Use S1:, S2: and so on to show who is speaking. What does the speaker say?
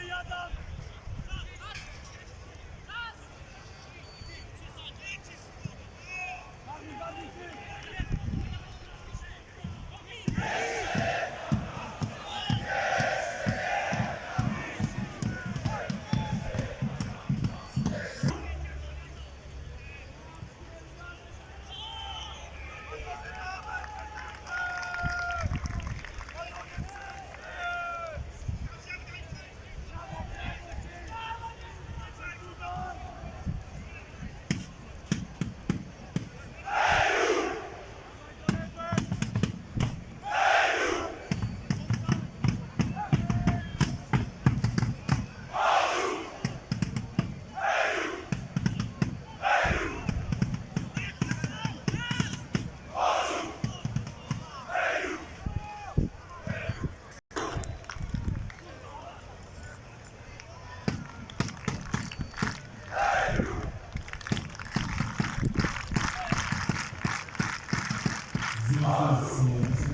S1: Yadav Oh.